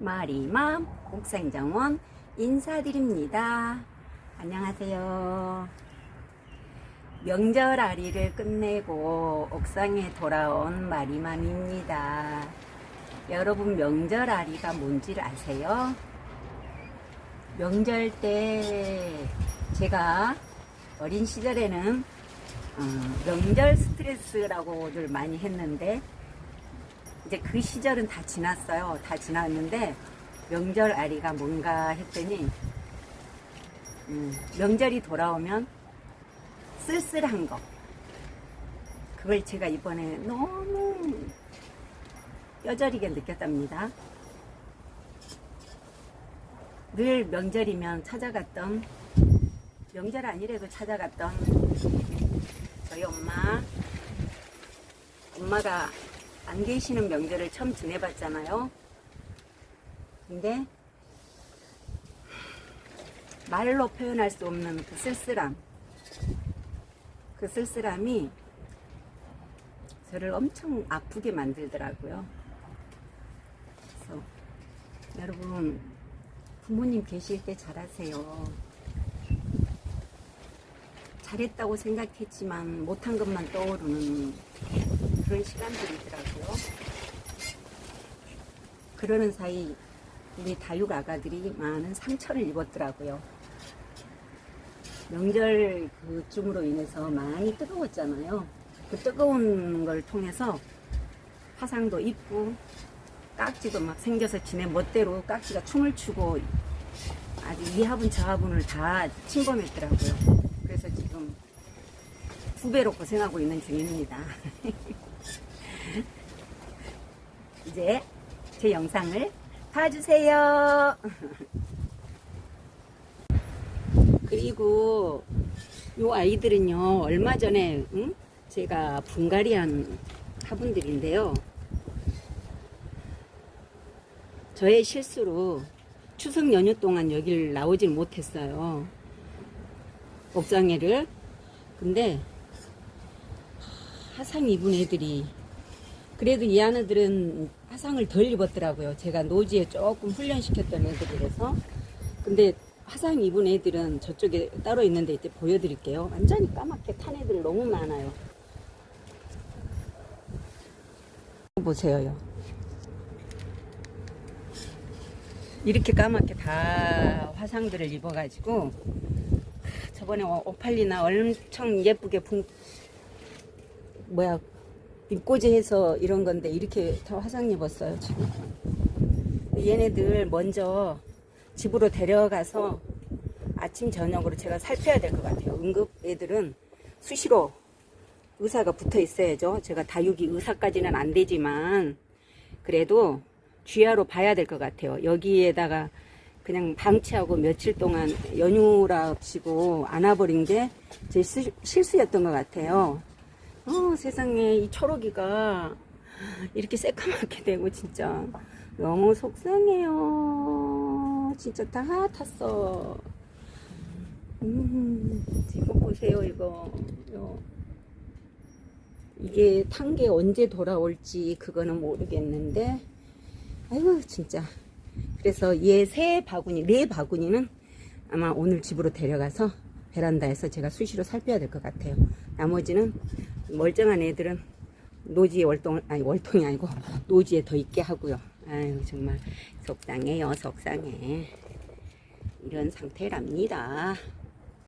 마리맘 옥상정원 인사드립니다. 안녕하세요. 명절 아리를 끝내고 옥상에 돌아온 마리맘입니다. 여러분 명절 아리가 뭔지를 아세요? 명절 때 제가 어린 시절에는 어, 명절 스트레스라고들 많이 했는데 이제 그 시절은 다 지났어요. 다 지났는데 명절 아리가 뭔가 했더니 음, 명절이 돌아오면 쓸쓸한 거 그걸 제가 이번에 너무 뼈저리게 느꼈답니다. 늘 명절이면 찾아갔던 명절 아니래도 찾아갔던 저희 엄마 엄마가 안 계시는 명절을 처음 지내봤잖아요. 근데 말로 표현할 수 없는 그 쓸쓸함 그 쓸쓸함이 저를 엄청 아프게 만들더라고요. 그래서 여러분 부모님 계실 때 잘하세요. 잘했다고 생각했지만 못한 것만 떠오르는 그런 시간들이더라고요. 그러는 사이 우리 다육 아가들이 많은 상처를 입었더라고요. 명절 그쯤으로 인해서 많이 뜨거웠잖아요. 그 뜨거운 걸 통해서 화상도 입고 깍지도 막 생겨서 지네 멋대로 깍지가 춤을 추고 아주 이하분 저하분을 다 침범했더라고요. 그래서 지금 두 배로 고생하고 있는 중입니다. 이제 제 영상을 봐주세요. 그리고 요 아이들은요 얼마 전에 응? 제가 분갈이한 화분들인데요. 저의 실수로 추석 연휴 동안 여기를 나오질 못했어요. 옥상에를. 근데 화상 입은 애들이 그래도 이 아이들은 화상을 덜 입었더라고요. 제가 노지에 조금 훈련시켰던 애들이라서. 근데 화상 입은 애들은 저쪽에 따로 있는데 이제 보여드릴게요. 완전히 까맣게 탄 애들 너무 많아요. 보세요. 이렇게 까맣게 다 화상들을 입어가지고 저번에 오팔리나 엄청 예쁘게 분 뭐야 잎꽂이 해서 이런 건데 이렇게 다 화상 입었어요 지금. 얘네들 먼저 집으로 데려가서 아침 저녁으로 제가 살펴야 될 것 같아요. 응급 애들은 수시로 의사가 붙어 있어야죠. 제가 다육이 의사까지는 안 되지만 그래도 쥐하로 봐야 될 것 같아요. 여기에다가 그냥 방치하고 며칠 동안 연휴랍시고 안아버린 게 제 실수였던 것 같아요 어, 세상에 이 초록이가 이렇게 새까맣게 되고 진짜 너무 속상해요. 진짜 다 탔어. 음, 지금 보세요 이거. 요. 이게 탄 게 언제 돌아올지 그거는 모르겠는데 아이고 진짜 그래서 얘 세 바구니 네 바구니는 아마 오늘 집으로 데려가서 베란다에서 제가 수시로 살펴야 될 것 같아요. 나머지는 멀쩡한 애들은 노지에 월동 아니 월동이 아니고 노지에 더 있게 하고요. 아유 정말 속상해요 속상해 이런 상태랍니다.